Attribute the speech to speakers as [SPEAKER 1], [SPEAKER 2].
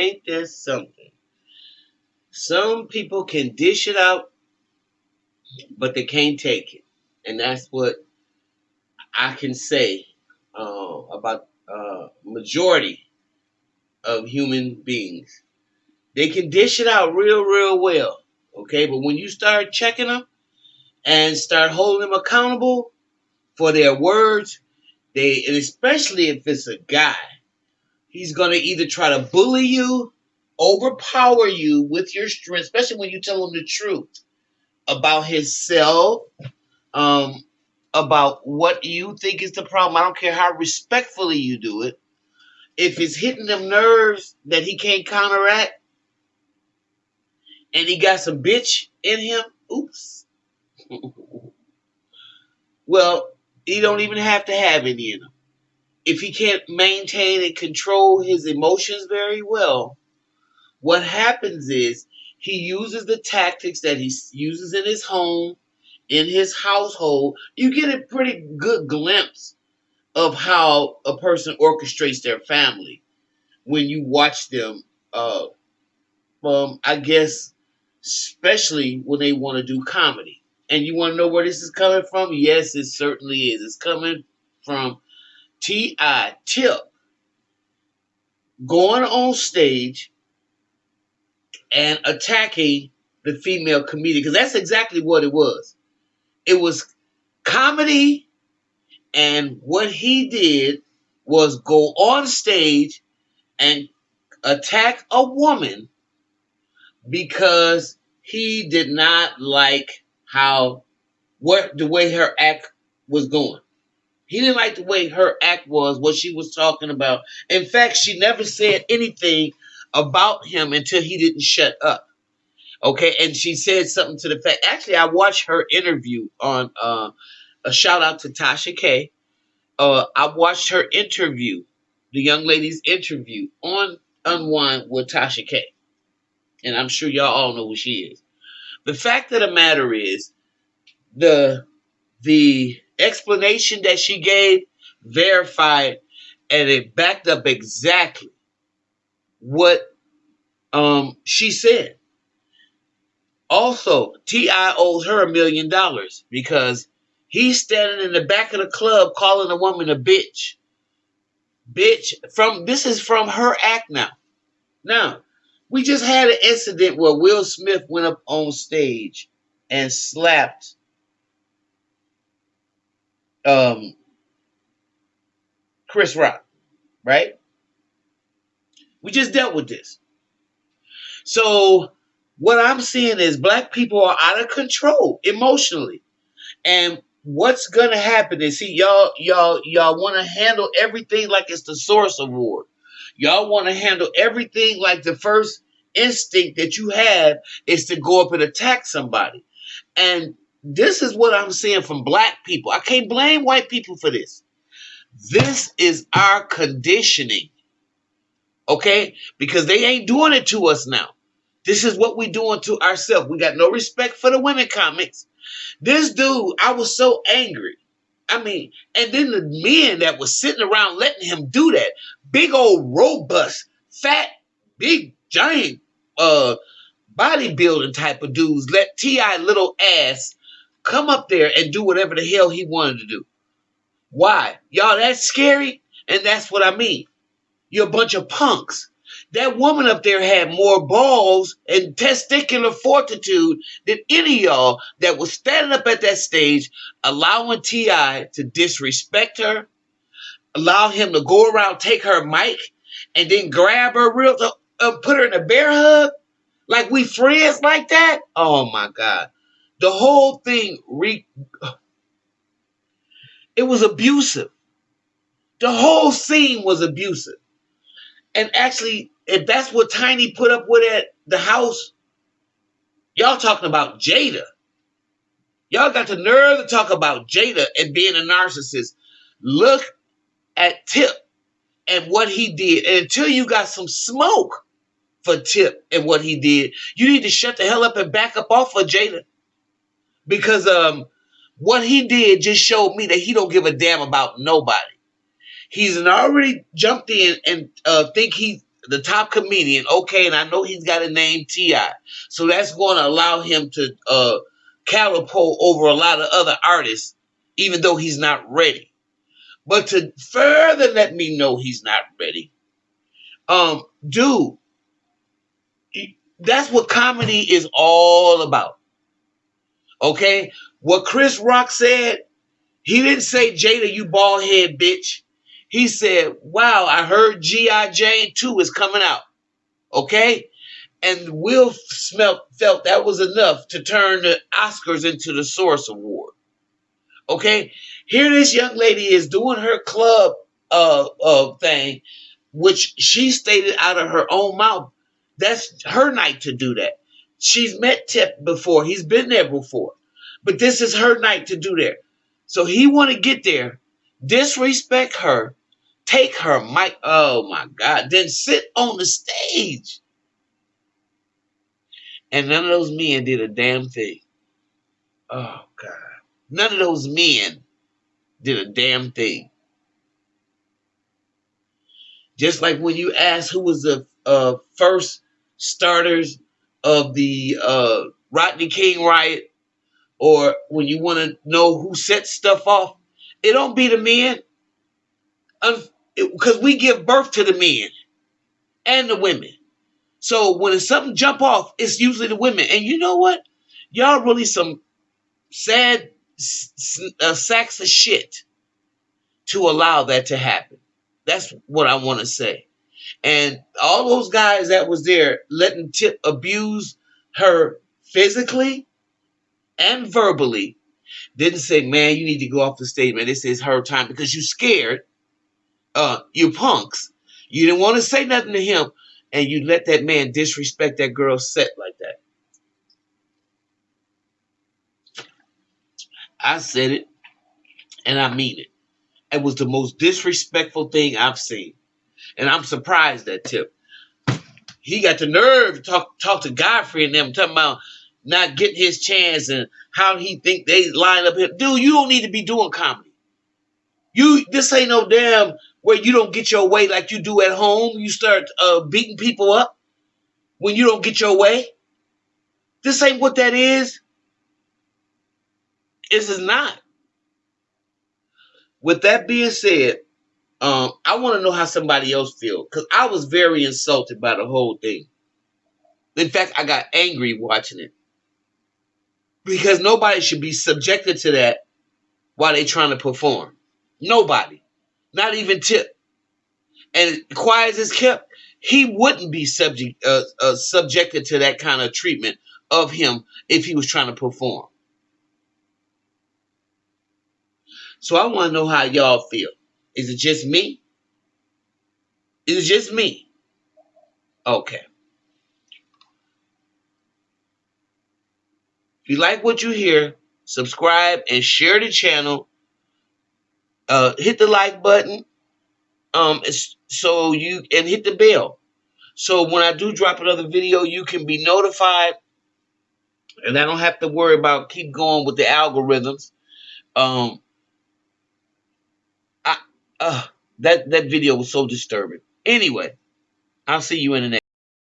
[SPEAKER 1] Ain't there something? Some people can dish it out, but they can't take it. And that's what I can say uh, about uh, majority of human beings. They can dish it out real, real well. Okay, but when you start checking them and start holding them accountable for their words, they and especially if it's a guy, he's gonna either try to bully you, overpower you with your strength, especially when you tell him the truth about himself, um, about what you think is the problem. I don't care how respectfully you do it. If it's hitting them nerves that he can't counteract, and he got some bitch in him, oops. well, he don't even have to have any in him. If he can't maintain and control his emotions very well, what happens is he uses the tactics that he uses in his home, in his household. You get a pretty good glimpse of how a person orchestrates their family when you watch them. Uh, um, I guess, especially when they want to do comedy. And you want to know where this is coming from? Yes, it certainly is. It's coming from T.I. Tip going on stage and attacking the female comedian because that's exactly what it was. It was comedy, and what he did was go on stage and attack a woman because he did not like how what the way her act was going. He didn't like the way her act was, what she was talking about. In fact, she never said anything about him until he didn't shut up. Okay, and she said something to the fact. Actually, I watched her interview on uh, a shout out to Tasha K. Uh, I watched her interview, the young lady's interview on Unwind with Tasha K. And I'm sure y'all all know who she is. The fact of the matter is, the the explanation that she gave verified and it backed up exactly what um, she said. Also, T.I. owes her a million dollars because he's standing in the back of the club calling a woman a bitch. Bitch, from this is from her act now. Now, we just had an incident where Will Smith went up on stage and slapped um, Chris Rock, right? We just dealt with this. So what I'm seeing is black people are out of control emotionally. And what's gonna happen is see y'all y'all y'all want to handle everything like it's the source award. Y'all want to handle everything like the first instinct that you have is to go up and attack somebody. And this is what I'm seeing from black people. I can't blame white people for this. This is our conditioning. Okay? Because they ain't doing it to us now. This is what we doing to ourselves. We got no respect for the women comics. This dude, I was so angry. I mean, and then the men that was sitting around letting him do that, big old robust, fat, big giant uh bodybuilding type of dudes let T.I. little ass come up there and do whatever the hell he wanted to do. Why? Y'all, that's scary. And that's what I mean. You're a bunch of punks. That woman up there had more balls and testicular fortitude than any of y'all that was standing up at that stage, allowing T.I. to disrespect her, allow him to go around, take her mic, and then grab her real, uh, put her in a bear hug. Like we friends like that? Oh my God. The whole thing re it was abusive. The whole scene was abusive. And actually, if that's what Tiny put up with at the house, y'all talking about Jada. Y'all got the nerve to talk about Jada and being a narcissist. Look at Tip and what he did. And until you got some smoke for Tip and what he did, you need to shut the hell up and back up off of Jada because um, what he did just showed me that he don't give a damn about nobody. He's already jumped in and uh, think he's the top comedian. Okay, and I know he's got a name T.I., so that's going to allow him to uh, catapult over a lot of other artists, even though he's not ready. But to further let me know he's not ready, um, dude, that's what comedy is all about. Okay, what Chris Rock said, he didn't say Jada, you bald head bitch. He said, Wow, I heard G.I. Jane 2 is coming out. Okay? And Will smelt, felt that was enough to turn the Oscars into the Source Award. Okay? Here this young lady is doing her club uh, uh thing, which she stated out of her own mouth. That's her night to do that. She's met Tip before. He's been there before. But this is her night to do that. So he want to get there, disrespect her, take her mic. Oh my God. Then sit on the stage. And none of those men did a damn thing. Oh God. None of those men did a damn thing. Just like when you ask who was the uh, first starters of the uh, Rodney King riot, or when you want to know who set stuff off, it don't be the men because we give birth to the men and the women. So when something jump off, it's usually the women. And you know what? Y'all really some sad uh, sacks of shit to allow that to happen. That's what I want to say. And all those guys that was there letting Tip abuse her physically and verbally didn't say, man, you need to go off the stage, man. This is her time because you scared uh, you punks. You didn't want to say nothing to him, and you let that man disrespect that girl's set like that. I said it, and I mean it. It was the most disrespectful thing I've seen. And I'm surprised at Tip. He got the nerve to talk talk to Godfrey and them, talking about not getting his chance and how he think they line up here. Dude, you don't need to be doing comedy. You this ain't no damn where you don't get your way like you do at home. You start uh, beating people up when you don't get your way. This ain't what that is. This is not. With that being said, um, I want to know how somebody else feel because I was very insulted by the whole thing. In fact, I got angry watching it because nobody should be subjected to that while they're trying to perform. Nobody. Not even Tip. And quiet as kept, he wouldn't be subject uh, uh, subjected to that kind of treatment of him if he was trying to perform. So I want to know how y'all feel. Is it just me? Is it just me? Okay. If you like what you hear, subscribe and share the channel uh, hit the like button. Um, so you and hit the bell. So when I do drop another video, you can be notified, and I don't have to worry about keep going with the algorithms. Um, uh that that video was so disturbing. Anyway, I'll see you in the next.